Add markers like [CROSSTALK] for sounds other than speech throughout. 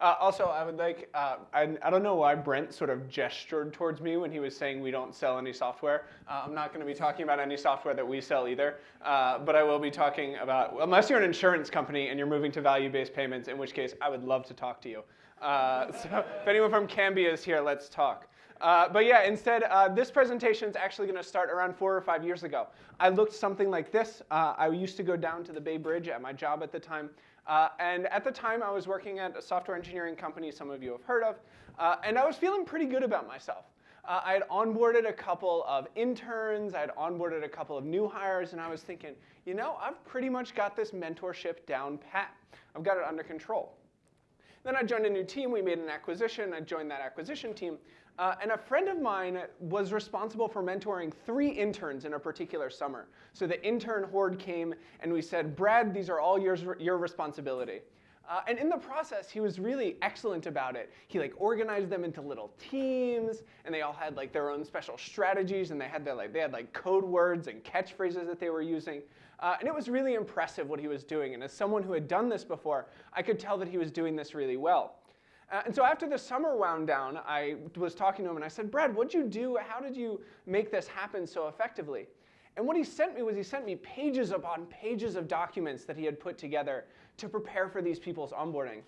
Uh, also, I would like, uh, I, I don't know why Brent sort of gestured towards me when he was saying we don't sell any software. Uh, I'm not going to be talking about any software that we sell either, uh, but I will be talking about, unless you're an insurance company and you're moving to value-based payments, in which case I would love to talk to you. Uh, [LAUGHS] so if anyone from Cambia is here, let's talk. Uh, but yeah, instead, uh, this presentation is actually going to start around four or five years ago. I looked something like this. Uh, I used to go down to the Bay Bridge at my job at the time. Uh, and at the time, I was working at a software engineering company some of you have heard of. Uh, and I was feeling pretty good about myself. I had onboarded a couple of interns. I had onboarded a couple of new hires. And I was thinking, you know, I've pretty much got this mentorship down pat. I've got it under control. Then I joined a new team. We made an acquisition. I joined that acquisition team. Uh, and a friend of mine was responsible for mentoring three interns in a particular summer. So the intern horde came and we said, Brad, these are all yours, your responsibility. Uh, and in the process, he was really excellent about it. He like organized them into little teams, and they all had like their own special strategies, and they had their like they had like code words and catchphrases that they were using. Uh, and it was really impressive what he was doing. And as someone who had done this before, I could tell that he was doing this really well. Uh, and so after the summer wound down, I was talking to him and I said, Brad, what'd you do? How did you make this happen so effectively? And what he sent me was he sent me pages upon pages of documents that he had put together to prepare for these people's onboarding.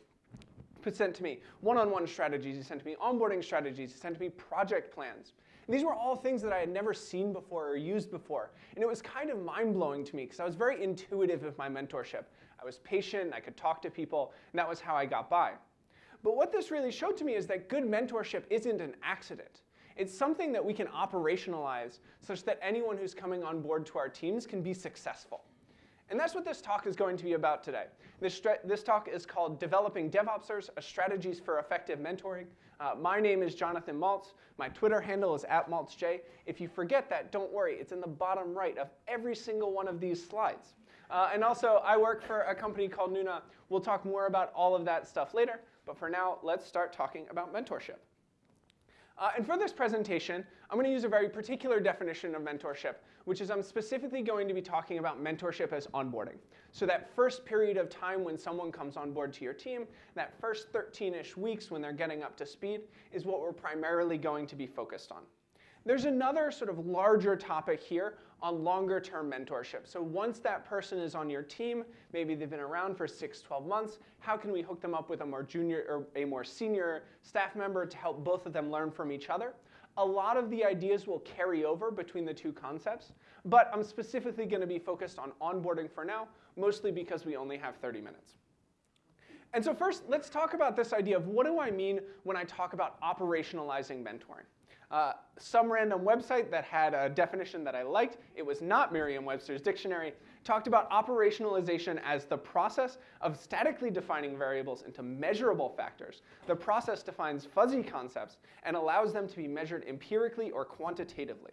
He sent to me one-on-one strategies, he sent to me onboarding strategies, he sent to me project plans. And these were all things that I had never seen before or used before. And it was kind of mind-blowing to me because I was very intuitive with my mentorship. I was patient, I could talk to people, and that was how I got by. But what this really showed to me is that good mentorship isn't an accident. It's something that we can operationalize such that anyone who's coming on board to our teams can be successful. And that's what this talk is going to be about today. This, this talk is called Developing DevOpsers, a Strategies for Effective Mentoring. Uh, my name is Jonathan Maltz. My Twitter handle is at MaltzJ. If you forget that, don't worry. It's in the bottom right of every single one of these slides. Uh, and also, I work for a company called Nuna. We'll talk more about all of that stuff later. But for now, let's start talking about mentorship. Uh, and for this presentation, I'm going to use a very particular definition of mentorship, which is I'm specifically going to be talking about mentorship as onboarding. So that first period of time when someone comes on board to your team, that first 13-ish weeks when they're getting up to speed, is what we're primarily going to be focused on. There's another sort of larger topic here on longer term mentorship. So once that person is on your team, maybe they've been around for six, 12 months, how can we hook them up with a more junior or a more senior staff member to help both of them learn from each other? A lot of the ideas will carry over between the two concepts, but I'm specifically going to be focused on onboarding for now, mostly because we only have 30 minutes. And so first, let's talk about this idea of what do I mean when I talk about operationalizing mentoring. Uh, some random website that had a definition that I liked, it was not Merriam-Webster's dictionary, talked about operationalization as the process of statically defining variables into measurable factors. The process defines fuzzy concepts and allows them to be measured empirically or quantitatively.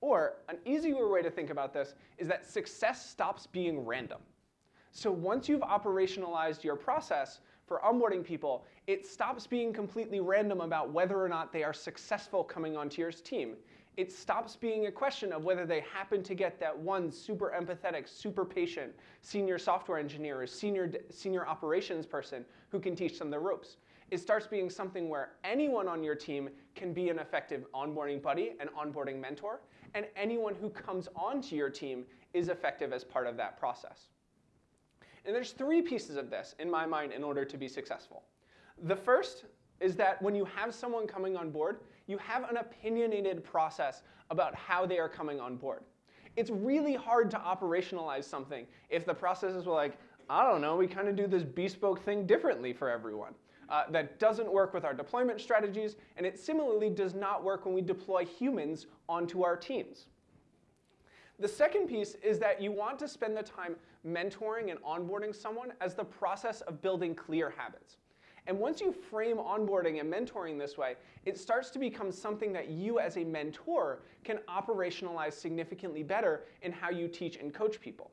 Or an easier way to think about this is that success stops being random. So once you've operationalized your process, for onboarding people, it stops being completely random about whether or not they are successful coming onto your team. It stops being a question of whether they happen to get that one super empathetic, super patient senior software engineer or senior, senior operations person who can teach them the ropes. It starts being something where anyone on your team can be an effective onboarding buddy, an onboarding mentor, and anyone who comes onto your team is effective as part of that process. And there's three pieces of this, in my mind, in order to be successful. The first is that when you have someone coming on board, you have an opinionated process about how they are coming on board. It's really hard to operationalize something if the processes were like, I don't know, we kind of do this bespoke thing differently for everyone. Uh, that doesn't work with our deployment strategies, and it similarly does not work when we deploy humans onto our teams. The second piece is that you want to spend the time mentoring and onboarding someone as the process of building clear habits. And once you frame onboarding and mentoring this way, it starts to become something that you as a mentor can operationalize significantly better in how you teach and coach people.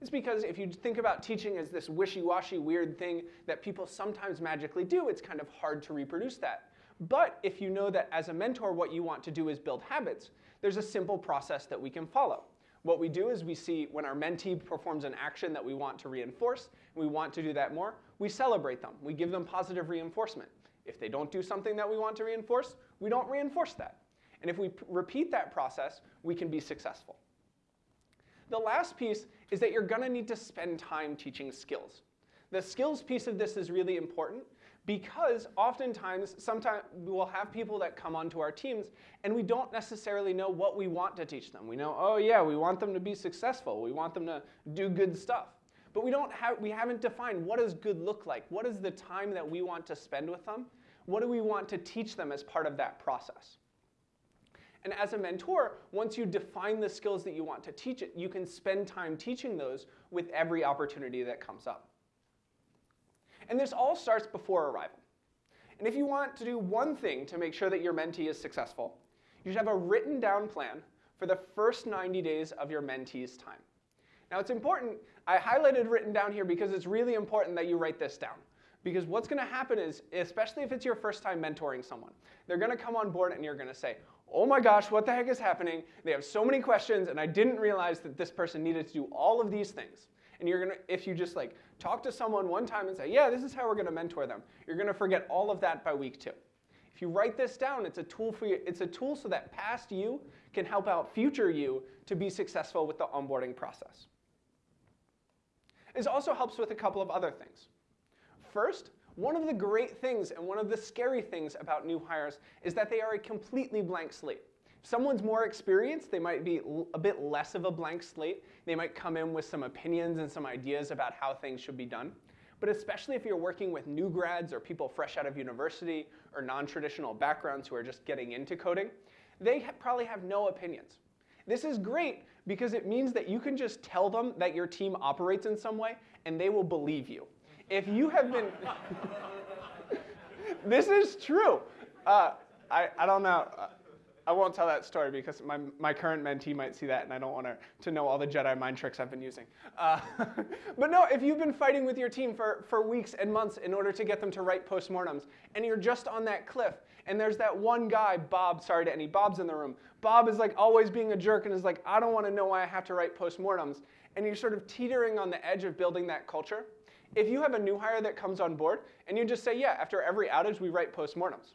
It's because if you think about teaching as this wishy-washy weird thing that people sometimes magically do, it's kind of hard to reproduce that. But if you know that as a mentor what you want to do is build habits, there's a simple process that we can follow What we do is we see when our mentee performs an action that we want to reinforce, and we want to do that more, we celebrate them. We give them positive reinforcement. If they don't do something that we want to reinforce, we don't reinforce that. And if we repeat that process, we can be successful. The last piece is that you're going to need to spend time teaching skills. The skills piece of this is really important because oftentimes, sometimes we'll have people that come onto our teams and we don't necessarily know what we want to teach them. We know, oh yeah, we want them to be successful. We want them to do good stuff. But we, don't have, we haven't defined what does good look like? What is the time that we want to spend with them? What do we want to teach them as part of that process? And as a mentor, once you define the skills that you want to teach it, you can spend time teaching those with every opportunity that comes up. And this all starts before arrival. And if you want to do one thing to make sure that your mentee is successful, you should have a written down plan for the first 90 days of your mentee's time. Now it's important, I highlighted written down here because it's really important that you write this down. Because what's going to happen is, especially if it's your first time mentoring someone, they're going to come on board and you're going to say, oh my gosh, what the heck is happening? They have so many questions and I didn't realize that this person needed to do all of these things. And you're gonna, if you just like talk to someone one time and say, yeah, this is how we're gonna mentor them, you're gonna forget all of that by week two. If you write this down, it's a tool for you, it's a tool so that past you can help out future you to be successful with the onboarding process. This also helps with a couple of other things. First, one of the great things and one of the scary things about new hires is that they are a completely blank slate. If someone's more experienced, they might be a bit less of a blank slate. They might come in with some opinions and some ideas about how things should be done. But especially if you're working with new grads or people fresh out of university or non-traditional backgrounds who are just getting into coding, they ha probably have no opinions. This is great because it means that you can just tell them that your team operates in some way and they will believe you if you have been, [LAUGHS] this is true. Uh, I, I don't know. I won't tell that story because my, my current mentee might see that and I don't want her to know all the Jedi mind tricks I've been using. Uh, [LAUGHS] but no, if you've been fighting with your team for, for weeks and months in order to get them to write postmortems and you're just on that cliff and there's that one guy, Bob, sorry to any Bobs in the room, Bob is like always being a jerk and is like, I don't want to know why I have to write postmortems. And you're sort of teetering on the edge of building that culture. If you have a new hire that comes on board and you just say, yeah, after every outage we write postmortems,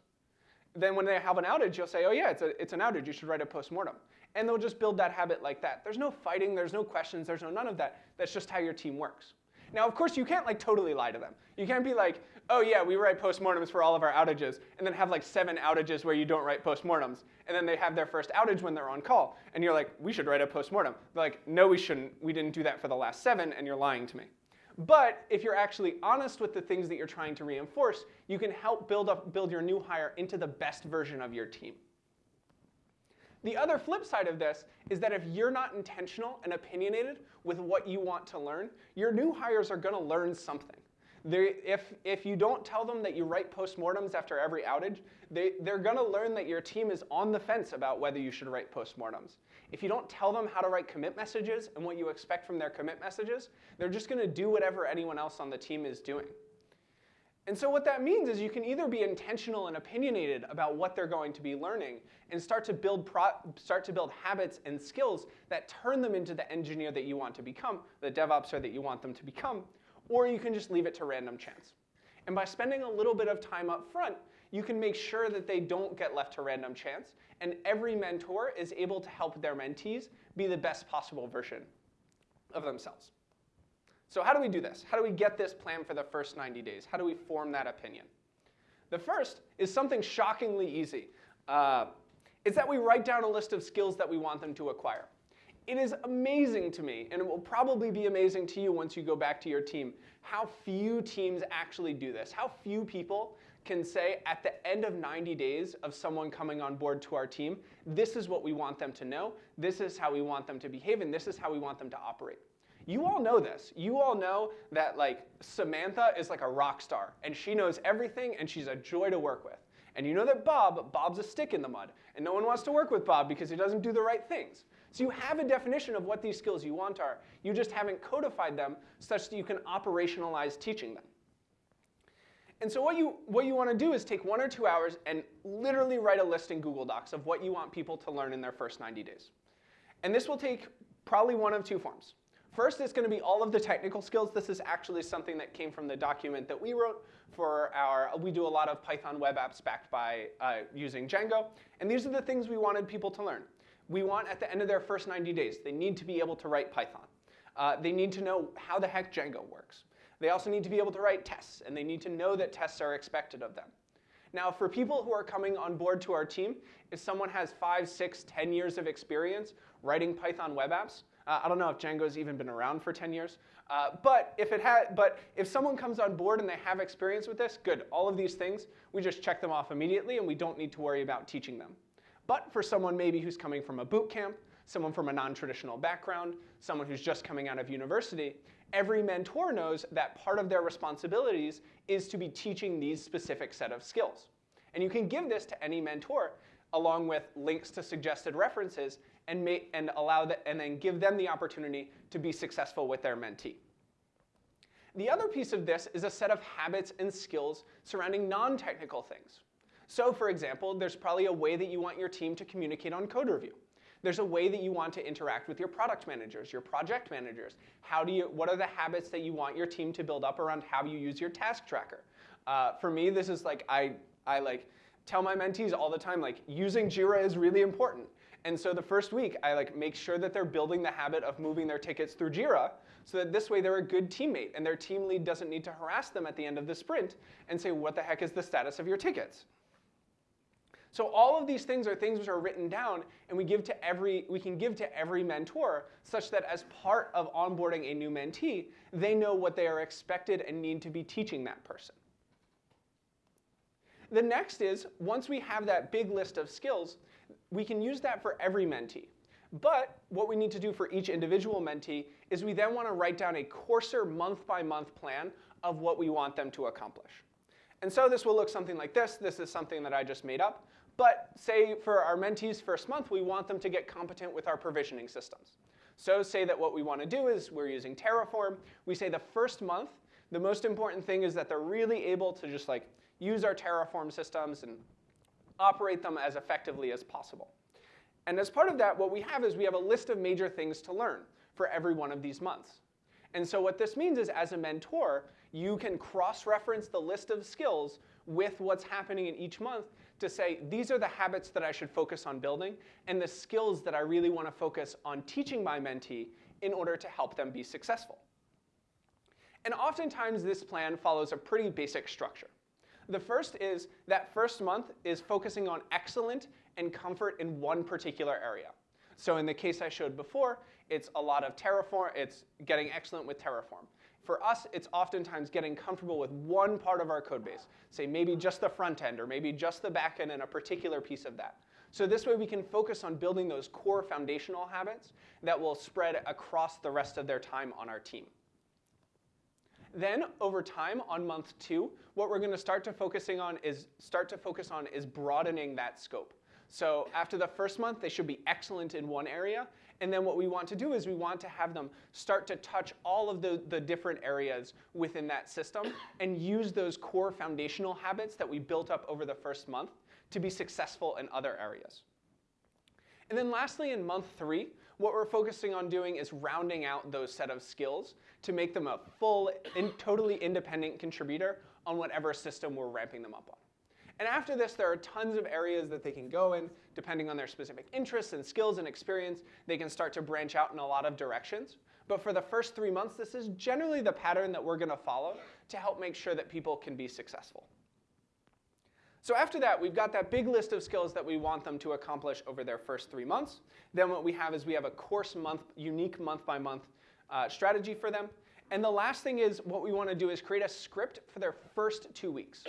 then when they have an outage, you'll say, oh yeah, it's, a, it's an outage, you should write a postmortem. And they'll just build that habit like that. There's no fighting, there's no questions, there's no none of that. That's just how your team works. Now, of course, you can't like totally lie to them. You can't be like, oh yeah, we write postmortems for all of our outages, and then have like seven outages where you don't write postmortems, and then they have their first outage when they're on call, and you're like, we should write a postmortem. They're like, no, we shouldn't. We didn't do that for the last seven, and you're lying to me. But if you're actually honest with the things that you're trying to reinforce, you can help build, up, build your new hire into the best version of your team. The other flip side of this is that if you're not intentional and opinionated with what you want to learn, your new hires are going to learn something. If, if you don't tell them that you write postmortems after every outage, they, they're going to learn that your team is on the fence about whether you should write postmortems. If you don't tell them how to write commit messages and what you expect from their commit messages, they're just going to do whatever anyone else on the team is doing. And so what that means is you can either be intentional and opinionated about what they're going to be learning and start to build start to build habits and skills that turn them into the engineer that you want to become, the DevOpser that you want them to become, or you can just leave it to random chance. And by spending a little bit of time up front, you can make sure that they don't get left to random chance, and every mentor is able to help their mentees be the best possible version of themselves. So how do we do this? How do we get this plan for the first 90 days? How do we form that opinion? The first is something shockingly easy. Uh, it's that we write down a list of skills that we want them to acquire. It is amazing to me, and it will probably be amazing to you once you go back to your team, how few teams actually do this, how few people can say at the end of 90 days of someone coming on board to our team, this is what we want them to know, this is how we want them to behave, and this is how we want them to operate. You all know this. You all know that like Samantha is like a rock star and she knows everything and she's a joy to work with. And you know that Bob, Bob's a stick in the mud and no one wants to work with Bob because he doesn't do the right things. So you have a definition of what these skills you want are. You just haven't codified them such that you can operationalize teaching them. And so what you, what you want to do is take one or two hours and literally write a list in Google Docs of what you want people to learn in their first 90 days. And this will take Probably one of two forms. First, it's going to be all of the technical skills. This is actually something that came from the document that we wrote for our, we do a lot of Python web apps backed by uh, using Django. And these are the things we wanted people to learn. We want at the end of their first 90 days, they need to be able to write Python. Uh, they need to know how the heck Django works. They also need to be able to write tests, and they need to know that tests are expected of them. Now, for people who are coming on board to our team, if someone has five, six, ten years of experience writing Python web apps, uh, I don't know if Django's even been around for 10 years, uh, but if it but if someone comes on board and they have experience with this, good. All of these things, we just check them off immediately, and we don't need to worry about teaching them. But for someone maybe who's coming from a boot camp, someone from a non-traditional background, someone who's just coming out of university, every mentor knows that part of their responsibilities is to be teaching these specific set of skills. And you can give this to any mentor along with links to suggested references and, and allow and then give them the opportunity to be successful with their mentee. The other piece of this is a set of habits and skills surrounding non-technical things. So for example, there's probably a way that you want your team to communicate on code review. There's a way that you want to interact with your product managers, your project managers. How do you, what are the habits that you want your team to build up around how you use your task tracker? Uh, for me, this is like, I, I like tell my mentees all the time, like using Jira is really important. And so the first week, I like make sure that they're building the habit of moving their tickets through Jira so that this way they're a good teammate and their team lead doesn't need to harass them at the end of the sprint and say, what the heck is the status of your tickets? So all of these things are things which are written down and we, give to every, we can give to every mentor such that as part of onboarding a new mentee, they know what they are expected and need to be teaching that person. The next is, once we have that big list of skills, we can use that for every mentee. But what we need to do for each individual mentee is we then want to write down a coarser month-by-month -month plan of what we want them to accomplish. And so this will look something like this. This is something that I just made up. But say for our mentees first month, we want them to get competent with our provisioning systems. So say that what we want to do is we're using Terraform. We say the first month, the most important thing is that they're really able to just like use our Terraform systems and operate them as effectively as possible. And as part of that, what we have is we have a list of major things to learn for every one of these months. And so what this means is as a mentor, you can cross-reference the list of skills with what's happening in each month to say, these are the habits that I should focus on building and the skills that I really want to focus on teaching my mentee in order to help them be successful. And oftentimes this plan follows a pretty basic structure. The first is that first month is focusing on excellent and comfort in one particular area. So in the case I showed before, it's a lot of Terraform, it's getting excellent with Terraform. For us, it's oftentimes getting comfortable with one part of our code base, say maybe just the front end or maybe just the back end and a particular piece of that. So this way we can focus on building those core foundational habits that will spread across the rest of their time on our team. Then over time on month two, what we're gonna start to focusing on is start to focus on is broadening that scope. So after the first month, they should be excellent in one area. And then what we want to do is we want to have them start to touch all of the, the different areas within that system and use those core foundational habits that we built up over the first month to be successful in other areas. And then lastly, in month three, what we're focusing on doing is rounding out those set of skills to make them a full and totally independent contributor on whatever system we're ramping them up on. And after this, there are tons of areas that they can go in, depending on their specific interests and skills and experience. They can start to branch out in a lot of directions. But for the first three months, this is generally the pattern that we're going to follow to help make sure that people can be successful. So after that, we've got that big list of skills that we want them to accomplish over their first three months. Then what we have is we have a course month, unique month by month uh, strategy for them. And the last thing is what we want to do is create a script for their first two weeks.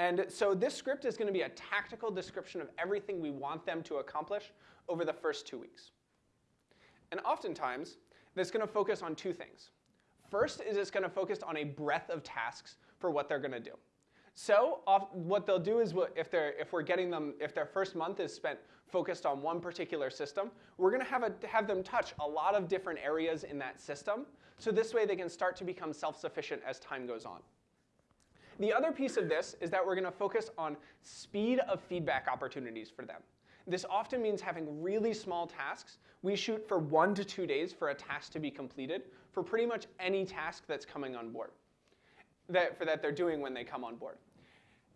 And so this script is going to be a tactical description of everything we want them to accomplish over the first two weeks. And oftentimes, it's going to focus on two things. First is it's going to focus on a breadth of tasks for what they're going to do. So what they'll do is if, they're, if we're getting them, if their first month is spent focused on one particular system, we're going to have, have them touch a lot of different areas in that system. So this way they can start to become self-sufficient as time goes on. The other piece of this is that we're going to focus on speed of feedback opportunities for them. This often means having really small tasks. We shoot for one to two days for a task to be completed for pretty much any task that's coming on board, that, for that they're doing when they come on board.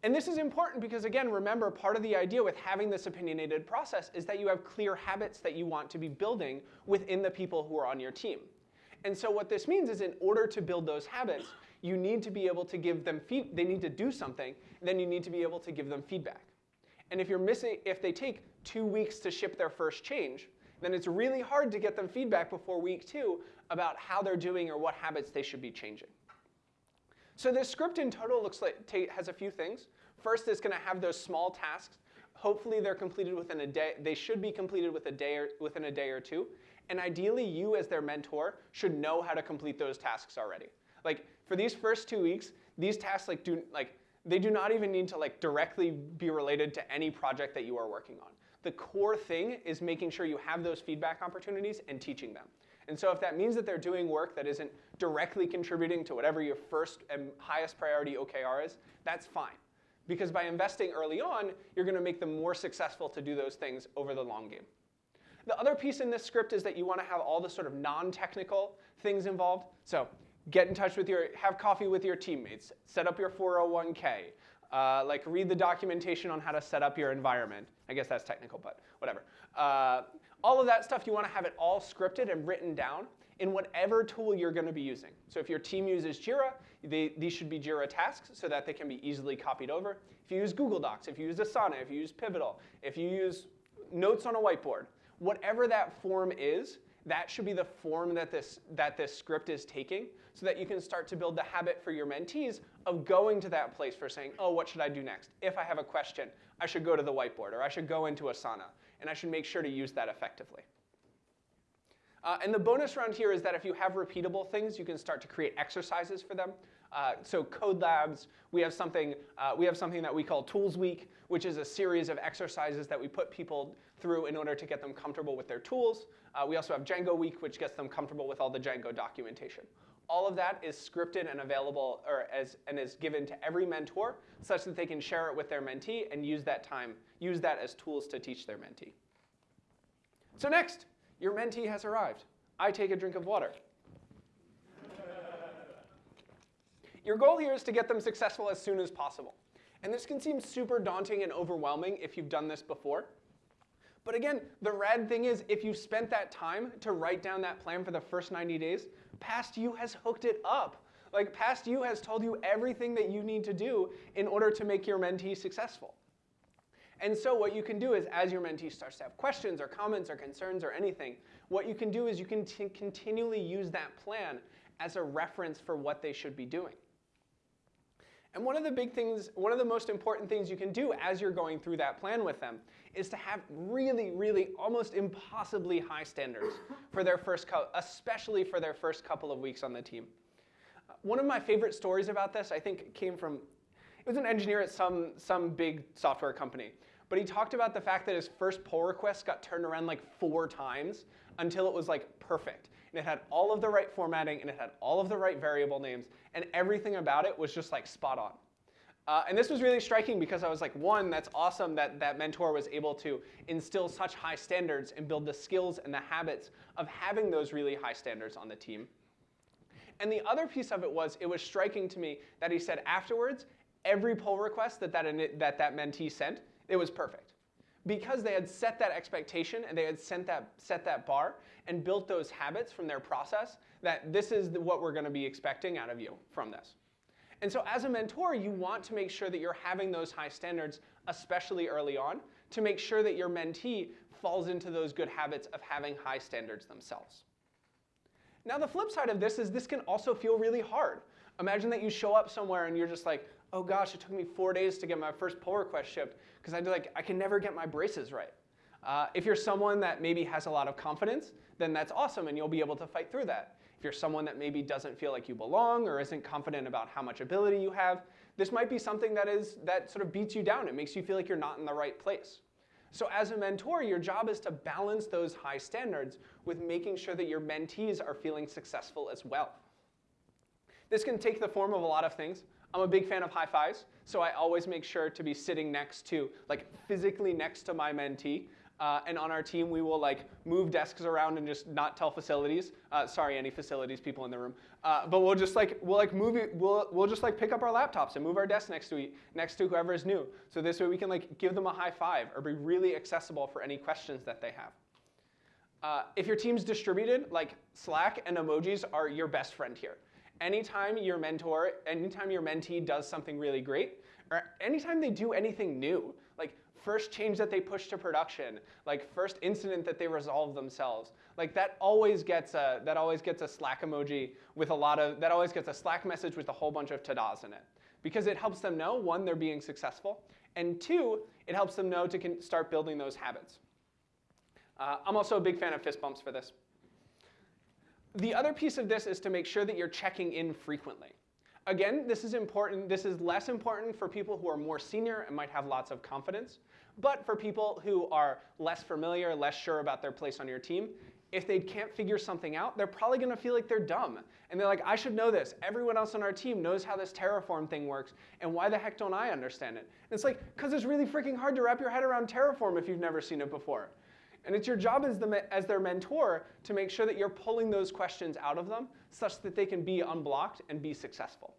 And this is important because, again, remember, part of the idea with having this opinionated process is that you have clear habits that you want to be building within the people who are on your team. And so what this means is in order to build those habits, you need to be able to give them feed, they need to do something, then you need to be able to give them feedback. And if you're missing, if they take two weeks to ship their first change, then it's really hard to get them feedback before week two about how they're doing or what habits they should be changing. So this script in total looks like has a few things. First, it's going to have those small tasks. Hopefully, they're completed within a day. They should be completed with a day or, within a day or two. And ideally, you as their mentor should know how to complete those tasks already. Like for these first two weeks, these tasks like do like they do not even need to like directly be related to any project that you are working on. The core thing is making sure you have those feedback opportunities and teaching them. And so if that means that they're doing work that isn't directly contributing to whatever your first and highest priority OKR is, that's fine. Because by investing early on, you're going to make them more successful to do those things over the long game. The other piece in this script is that you want to have all the sort of non-technical things involved. So get in touch with your, have coffee with your teammates, set up your 401k, uh, like read the documentation on how to set up your environment. I guess that's technical, but whatever. Uh, all of that stuff, you want to have it all scripted and written down in whatever tool you're going to be using. So if your team uses Jira, they, these should be Jira tasks so that they can be easily copied over. If you use Google Docs, if you use Asana, if you use Pivotal, if you use notes on a whiteboard, whatever that form is, that should be the form that this, that this script is taking so that you can start to build the habit for your mentees of going to that place for saying, oh, what should I do next? If I have a question, I should go to the whiteboard or I should go into Asana and I should make sure to use that effectively. Uh, and the bonus round here is that if you have repeatable things, you can start to create exercises for them. Uh, so Code Labs, we have something uh, we have something that we call Tools Week, which is a series of exercises that we put people through in order to get them comfortable with their tools. Uh, we also have Django Week, which gets them comfortable with all the Django documentation. All of that is scripted and available, or as and is given to every mentor, such that they can share it with their mentee and use that time, use that as tools to teach their mentee. So next, your mentee has arrived. I take a drink of water. Your goal here is to get them successful as soon as possible. And this can seem super daunting and overwhelming if you've done this before. But again, the rad thing is if you've spent that time to write down that plan for the first 90 days, past you has hooked it up. Like past you has told you everything that you need to do in order to make your mentee successful. And so what you can do is as your mentee starts to have questions or comments or concerns or anything, what you can do is you can continually use that plan as a reference for what they should be doing. And one of the big things, one of the most important things you can do as you're going through that plan with them is to have really, really almost impossibly high standards for their first, especially for their first couple of weeks on the team. Uh, one of my favorite stories about this, I think, came from, it was an engineer at some, some big software company. But he talked about the fact that his first pull request got turned around like four times until it was like perfect and it had all of the right formatting, and it had all of the right variable names, and everything about it was just like spot on. Uh, and this was really striking because I was like, one, that's awesome that that mentor was able to instill such high standards and build the skills and the habits of having those really high standards on the team. And the other piece of it was, it was striking to me that he said afterwards, every pull request that that, that, that mentee sent, it was perfect because they had set that expectation and they had set that, set that bar and built those habits from their process that this is what we're going to be expecting out of you from this. And so as a mentor, you want to make sure that you're having those high standards, especially early on, to make sure that your mentee falls into those good habits of having high standards themselves. Now the flip side of this is this can also feel really hard. Imagine that you show up somewhere and you're just like, oh gosh, it took me four days to get my first pull request shipped because I like I can never get my braces right. Uh, if you're someone that maybe has a lot of confidence, then that's awesome and you'll be able to fight through that. If you're someone that maybe doesn't feel like you belong or isn't confident about how much ability you have, this might be something that is that sort of beats you down. It makes you feel like you're not in the right place. So as a mentor, your job is to balance those high standards with making sure that your mentees are feeling successful as well. This can take the form of a lot of things. I'm a big fan of high fives, so I always make sure to be sitting next to, like physically next to my mentee, Uh, and on our team, we will like move desks around and just not tell facilities. Uh, sorry, any facilities people in the room. Uh, but we'll just like we'll like move we'll we'll just like pick up our laptops and move our desks next to next to whoever is new. So this way we can like give them a high five or be really accessible for any questions that they have. Uh, if your team's distributed, like Slack and emojis are your best friend here. Anytime your mentor, anytime your mentee does something really great, or anytime they do anything new, like first change that they push to production, like first incident that they resolve themselves. Like that always gets a that always gets a Slack emoji with a lot of that always gets a Slack message with a whole bunch of tadas in it. Because it helps them know one, they're being successful, and two, it helps them know to start building those habits. Uh, I'm also a big fan of fist bumps for this. The other piece of this is to make sure that you're checking in frequently. Again, this is important. This is less important for people who are more senior and might have lots of confidence. But for people who are less familiar, less sure about their place on your team, if they can't figure something out, they're probably gonna feel like they're dumb. And they're like, I should know this. Everyone else on our team knows how this Terraform thing works, and why the heck don't I understand it? And it's like, because it's really freaking hard to wrap your head around Terraform if you've never seen it before. And it's your job as, the, as their mentor to make sure that you're pulling those questions out of them such that they can be unblocked and be successful.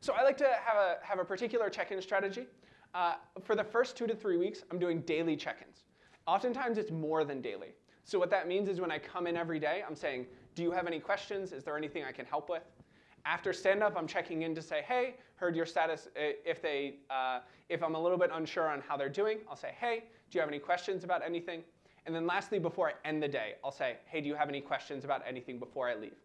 So I like to have a, have a particular check-in strategy. Uh, for the first two to three weeks, I'm doing daily check-ins. Oftentimes it's more than daily. So what that means is when I come in every day, I'm saying, do you have any questions? Is there anything I can help with? After stand-up, I'm checking in to say, hey, heard your status. If, they, uh, if I'm a little bit unsure on how they're doing, I'll say, hey, do you have any questions about anything? And then lastly, before I end the day, I'll say, hey, do you have any questions about anything before I leave?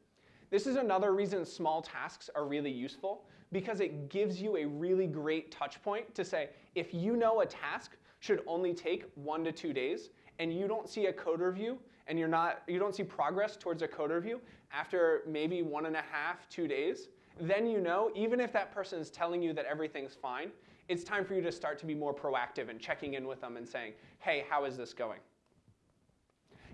This is another reason small tasks are really useful because it gives you a really great touch point to say, if you know a task should only take one to two days and you don't see a code review and you're not, you don't see progress towards a code review after maybe one and a half, two days, then you know, even if that person is telling you that everything's fine, it's time for you to start to be more proactive and checking in with them and saying, hey, how is this going?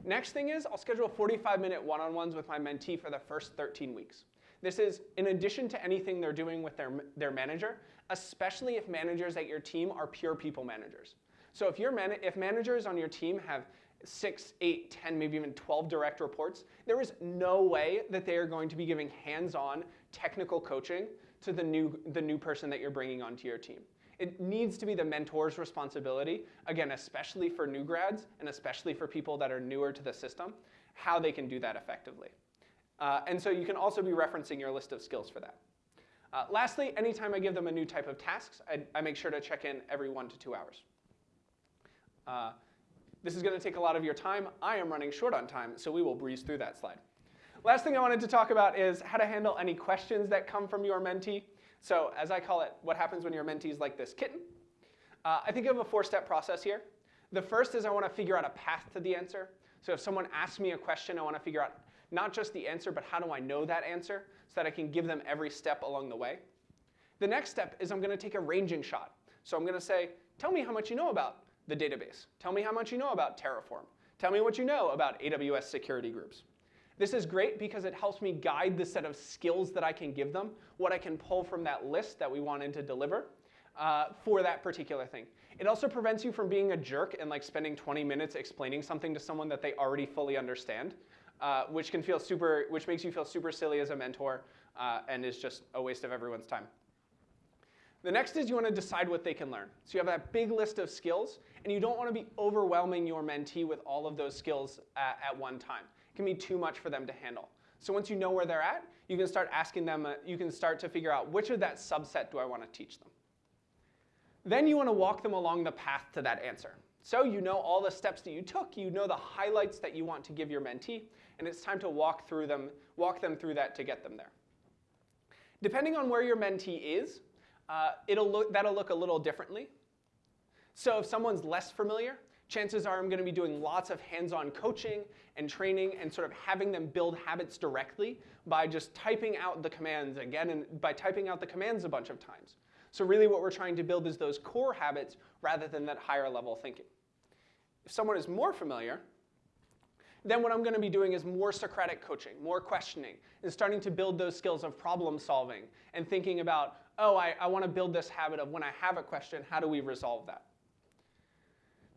Next thing is I'll schedule 45 minute one-on-ones with my mentee for the first 13 weeks. This is in addition to anything they're doing with their, their manager, especially if managers at your team are pure people managers. So if, your man if managers on your team have six, eight, 10, maybe even 12 direct reports, there is no way that they are going to be giving hands-on technical coaching to the new, the new person that you're bringing onto your team. It needs to be the mentor's responsibility, again, especially for new grads and especially for people that are newer to the system, how they can do that effectively. Uh, and so you can also be referencing your list of skills for that. Uh, lastly, anytime I give them a new type of tasks, I, I make sure to check in every one to two hours. Uh, this is going to take a lot of your time. I am running short on time, so we will breeze through that slide. Last thing I wanted to talk about is how to handle any questions that come from your mentee. So as I call it, what happens when your mentee is like this kitten? Uh, I think of a four-step process here. The first is I want to figure out a path to the answer. So if someone asks me a question, I want to figure out not just the answer, but how do I know that answer so that I can give them every step along the way. The next step is I'm going to take a ranging shot. So I'm going to say, tell me how much you know about the database. Tell me how much you know about Terraform. Tell me what you know about AWS security groups. This is great because it helps me guide the set of skills that I can give them, what I can pull from that list that we wanted to deliver uh, for that particular thing. It also prevents you from being a jerk and like spending 20 minutes explaining something to someone that they already fully understand, uh, which can feel super, which makes you feel super silly as a mentor uh, and is just a waste of everyone's time. The next is you want to decide what they can learn. So you have that big list of skills, and you don't want to be overwhelming your mentee with all of those skills at, at one time can be too much for them to handle. So once you know where they're at, you can start asking them, uh, you can start to figure out which of that subset do I want to teach them. Then you want to walk them along the path to that answer. So you know all the steps that you took, you know the highlights that you want to give your mentee, and it's time to walk through them, walk them through that to get them there. Depending on where your mentee is, uh, it'll look, that'll look a little differently. So if someone's less familiar, chances are I'm going to be doing lots of hands-on coaching and training and sort of having them build habits directly by just typing out the commands again and by typing out the commands a bunch of times. So really what we're trying to build is those core habits rather than that higher level thinking. If someone is more familiar, then what I'm going to be doing is more Socratic coaching, more questioning, and starting to build those skills of problem solving and thinking about, oh, I, I want to build this habit of when I have a question, how do we resolve that?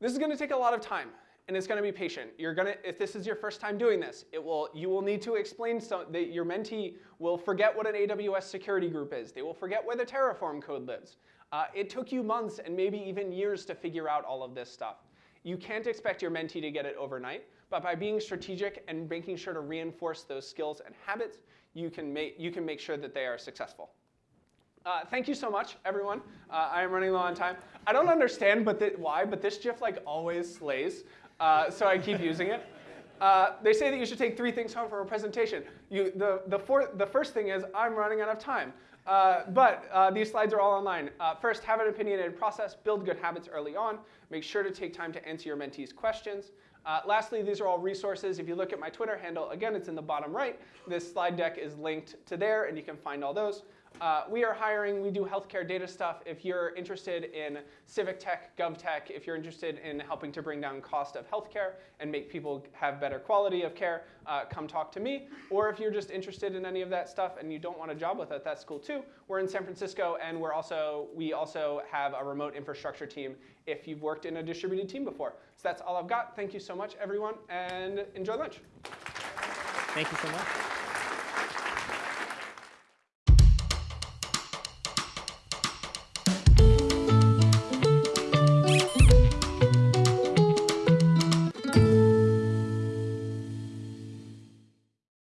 This is going to take a lot of time, and it's going to be patient. You're going to, if this is your first time doing this, it will, you will need to explain some, that your mentee will forget what an AWS security group is. They will forget where the Terraform code lives. Uh, it took you months and maybe even years to figure out all of this stuff. You can't expect your mentee to get it overnight, but by being strategic and making sure to reinforce those skills and habits, you can make, you can make sure that they are successful. Uh, thank you so much, everyone. Uh, I am running low on time. I don't understand but why, but this GIF like always slays, uh, so I keep using it. Uh, they say that you should take three things home from a presentation. You, the, the, fourth, the first thing is, I'm running out of time. Uh, but uh, these slides are all online. First, have an opinionated process, build good habits early on, make sure to take time to answer your mentees' questions. Uh, lastly, these are all resources. If you look at my Twitter handle, again, it's in the bottom right. This slide deck is linked to there, and you can find all those. Uh, we are hiring, we do healthcare data stuff. If you're interested in civic tech, gov tech, if you're interested in helping to bring down cost of healthcare and make people have better quality of care, uh, come talk to me. Or if you're just interested in any of that stuff and you don't want a job with it, that's cool too. We're in San Francisco and we're also, we also have a remote infrastructure team if you've worked in a distributed team before. So that's all I've got. Thank you so much, everyone, and enjoy lunch. Thank you so much.